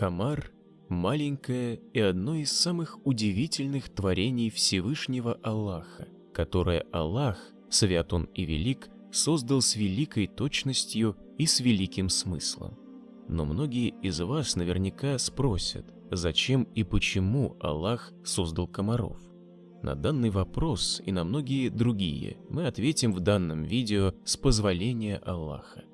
Комар – маленькое и одно из самых удивительных творений Всевышнего Аллаха, которое Аллах, свят Он и велик, создал с великой точностью и с великим смыслом. Но многие из вас наверняка спросят, зачем и почему Аллах создал комаров. На данный вопрос и на многие другие мы ответим в данном видео с позволения Аллаха.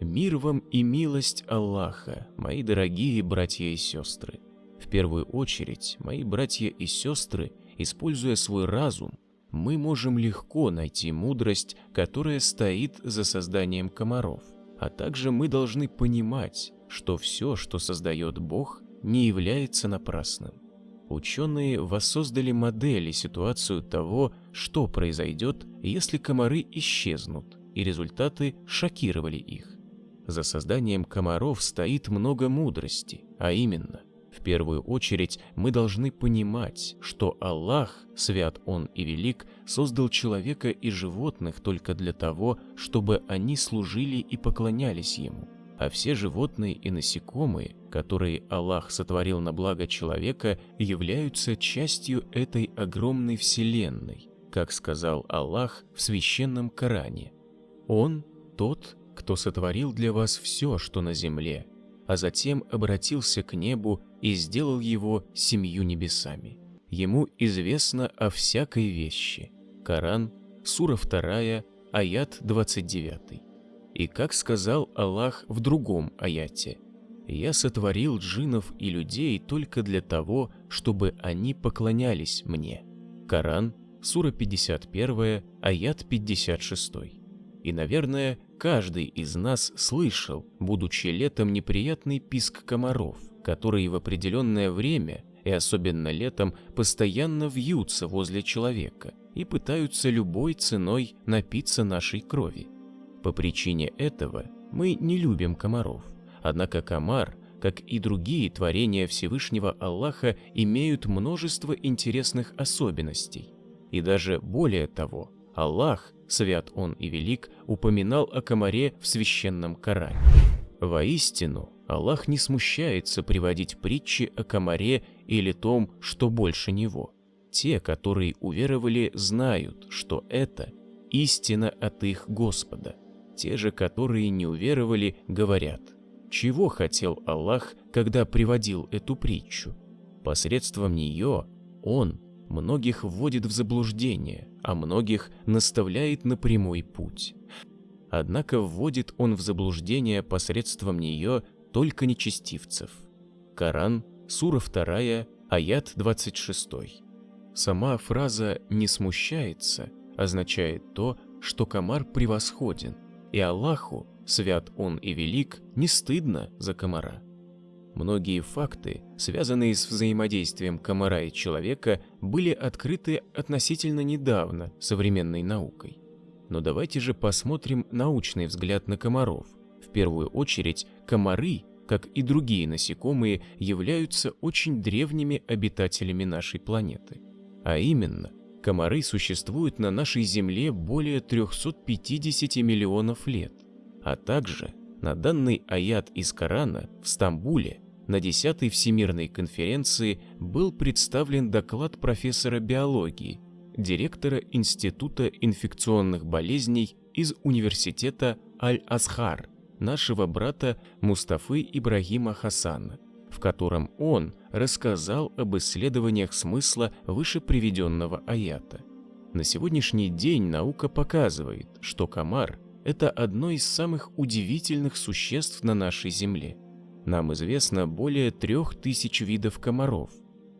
Мир вам и милость Аллаха, мои дорогие братья и сестры. В первую очередь, мои братья и сестры, используя свой разум, мы можем легко найти мудрость, которая стоит за созданием комаров. А также мы должны понимать, что все, что создает Бог, не является напрасным. Ученые воссоздали модель и ситуацию того, что произойдет, если комары исчезнут, и результаты шокировали их. За созданием комаров стоит много мудрости, а именно, в первую очередь мы должны понимать, что Аллах, свят Он и велик, создал человека и животных только для того, чтобы они служили и поклонялись Ему. А все животные и насекомые, которые Аллах сотворил на благо человека, являются частью этой огромной вселенной, как сказал Аллах в священном Коране. Он тот, кто сотворил для вас все, что на земле, а затем обратился к небу и сделал его семью небесами. Ему известно о всякой вещи. Коран, сура 2, аят 29. И как сказал Аллах в другом аяте, «Я сотворил джинов и людей только для того, чтобы они поклонялись мне». Коран, сура 51, аят 56. И, наверное, Каждый из нас слышал, будучи летом, неприятный писк комаров, которые в определенное время, и особенно летом, постоянно вьются возле человека и пытаются любой ценой напиться нашей крови. По причине этого мы не любим комаров, однако комар, как и другие творения Всевышнего Аллаха, имеют множество интересных особенностей. И даже более того, Аллах свят он и велик, упоминал о комаре в священном Коране. Воистину, Аллах не смущается приводить притчи о комаре или том, что больше него. Те, которые уверовали, знают, что это истина от их Господа. Те же, которые не уверовали, говорят, чего хотел Аллах, когда приводил эту притчу? Посредством нее Он многих вводит в заблуждение, а многих наставляет на прямой путь. Однако вводит он в заблуждение посредством нее только нечестивцев. Коран, сура 2, аят 26. Сама фраза «не смущается» означает то, что комар превосходен, и Аллаху, свят он и велик, не стыдно за комара. Многие факты, связанные с взаимодействием комара и человека, были открыты относительно недавно современной наукой. Но давайте же посмотрим научный взгляд на комаров. В первую очередь, комары, как и другие насекомые, являются очень древними обитателями нашей планеты. А именно, комары существуют на нашей Земле более 350 миллионов лет. А также на данный аят из Корана в Стамбуле на 10-й Всемирной конференции был представлен доклад профессора биологии, директора Института инфекционных болезней из Университета Аль-Азхар, нашего брата Мустафы Ибрагима Хасана, в котором он рассказал об исследованиях смысла выше приведенного аята. На сегодняшний день наука показывает, что комар – это одно из самых удивительных существ на нашей Земле – нам известно более трех тысяч видов комаров.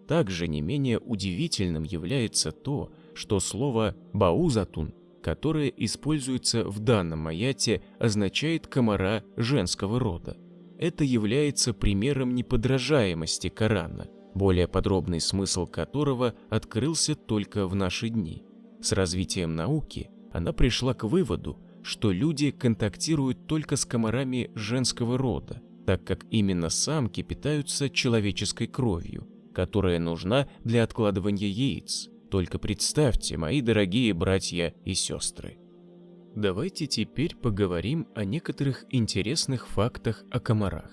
Также не менее удивительным является то, что слово «баузатун», которое используется в данном аяте, означает комара женского рода. Это является примером неподражаемости Корана, более подробный смысл которого открылся только в наши дни. С развитием науки она пришла к выводу, что люди контактируют только с комарами женского рода, так как именно самки питаются человеческой кровью, которая нужна для откладывания яиц. Только представьте, мои дорогие братья и сестры. Давайте теперь поговорим о некоторых интересных фактах о комарах.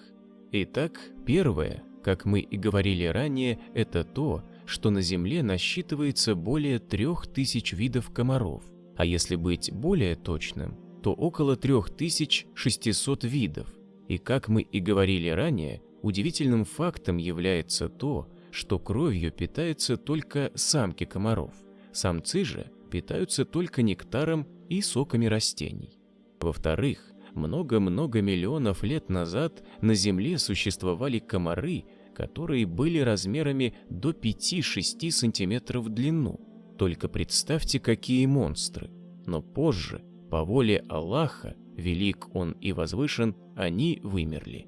Итак, первое, как мы и говорили ранее, это то, что на Земле насчитывается более 3000 видов комаров, а если быть более точным, то около 3600 видов. И как мы и говорили ранее, удивительным фактом является то, что кровью питаются только самки комаров, самцы же питаются только нектаром и соками растений. Во-вторых, много-много миллионов лет назад на Земле существовали комары, которые были размерами до 5-6 сантиметров в длину. Только представьте, какие монстры. Но позже, по воле Аллаха, велик Он и возвышен, они вымерли.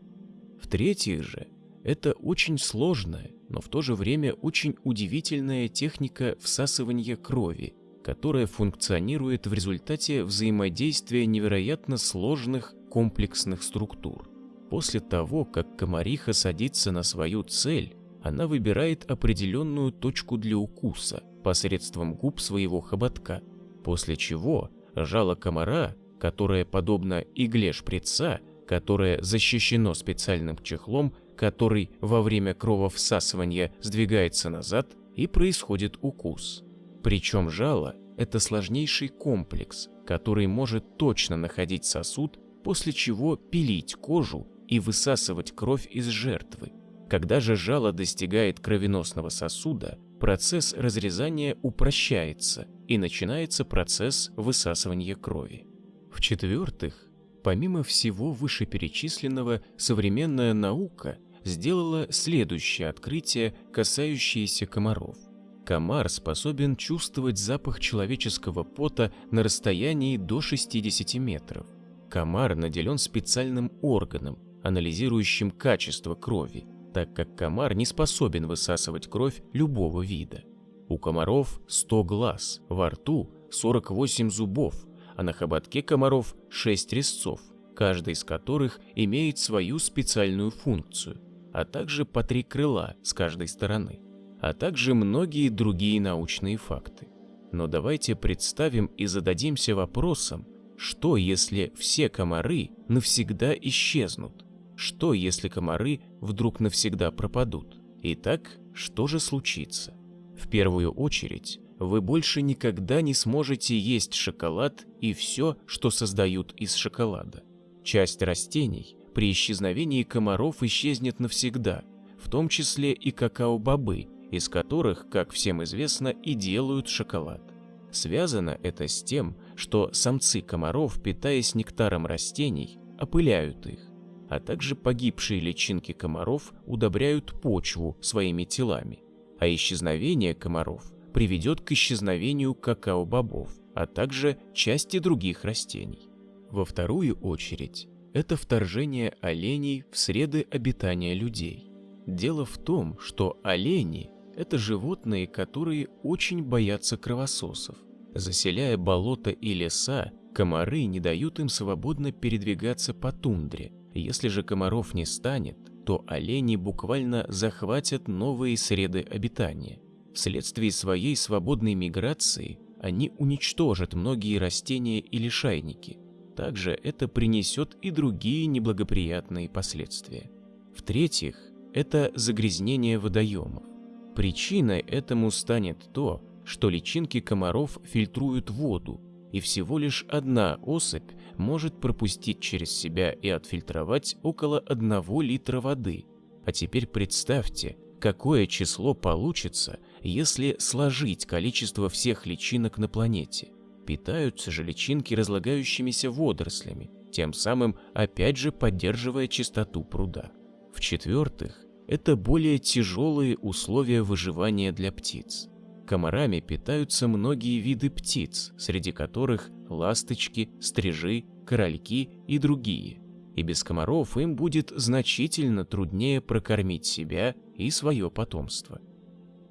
В-третьих же, это очень сложная, но в то же время очень удивительная техника всасывания крови, которая функционирует в результате взаимодействия невероятно сложных комплексных структур. После того, как комариха садится на свою цель, она выбирает определенную точку для укуса посредством губ своего хоботка, после чего жало комара, которое подобно игле шприца, которое защищено специальным чехлом, который во время крововсасывания сдвигается назад и происходит укус. Причем жало – это сложнейший комплекс, который может точно находить сосуд, после чего пилить кожу и высасывать кровь из жертвы. Когда же жало достигает кровеносного сосуда, процесс разрезания упрощается и начинается процесс высасывания крови. В-четвертых, помимо всего вышеперечисленного, современная наука сделала следующее открытие, касающееся комаров. Комар способен чувствовать запах человеческого пота на расстоянии до 60 метров. Комар наделен специальным органом, анализирующим качество крови, так как комар не способен высасывать кровь любого вида. У комаров 100 глаз, во рту 48 зубов, а на хоботке комаров 6 резцов, каждый из которых имеет свою специальную функцию, а также по три крыла с каждой стороны, а также многие другие научные факты. Но давайте представим и зададимся вопросом, что если все комары навсегда исчезнут? Что, если комары вдруг навсегда пропадут? Итак, что же случится? В первую очередь, вы больше никогда не сможете есть шоколад и все, что создают из шоколада. Часть растений при исчезновении комаров исчезнет навсегда, в том числе и какао-бобы, из которых, как всем известно, и делают шоколад. Связано это с тем, что самцы комаров, питаясь нектаром растений, опыляют их а также погибшие личинки комаров удобряют почву своими телами, а исчезновение комаров приведет к исчезновению какао-бобов, а также части других растений. Во вторую очередь, это вторжение оленей в среды обитания людей. Дело в том, что олени – это животные, которые очень боятся кровососов. Заселяя болота и леса, комары не дают им свободно передвигаться по тундре, если же комаров не станет, то олени буквально захватят новые среды обитания. Вследствие своей свободной миграции они уничтожат многие растения и лишайники. Также это принесет и другие неблагоприятные последствия. В-третьих, это загрязнение водоемов. Причиной этому станет то, что личинки комаров фильтруют воду, и всего лишь одна особь может пропустить через себя и отфильтровать около 1 литра воды. А теперь представьте, какое число получится, если сложить количество всех личинок на планете. Питаются же личинки разлагающимися водорослями, тем самым опять же поддерживая чистоту пруда. В-четвертых, это более тяжелые условия выживания для птиц. Комарами питаются многие виды птиц, среди которых ласточки, стрижи, корольки и другие. И без комаров им будет значительно труднее прокормить себя и свое потомство.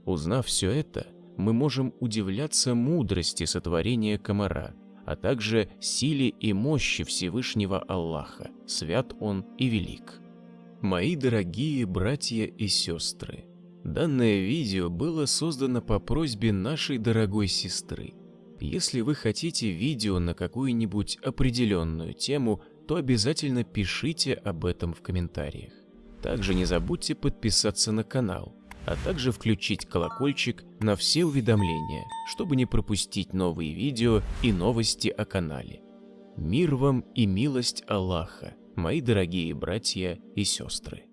Узнав все это, мы можем удивляться мудрости сотворения комара, а также силе и мощи Всевышнего Аллаха, свят Он и велик. Мои дорогие братья и сестры, Данное видео было создано по просьбе нашей дорогой сестры. Если вы хотите видео на какую-нибудь определенную тему, то обязательно пишите об этом в комментариях. Также не забудьте подписаться на канал, а также включить колокольчик на все уведомления, чтобы не пропустить новые видео и новости о канале. Мир вам и милость Аллаха, мои дорогие братья и сестры.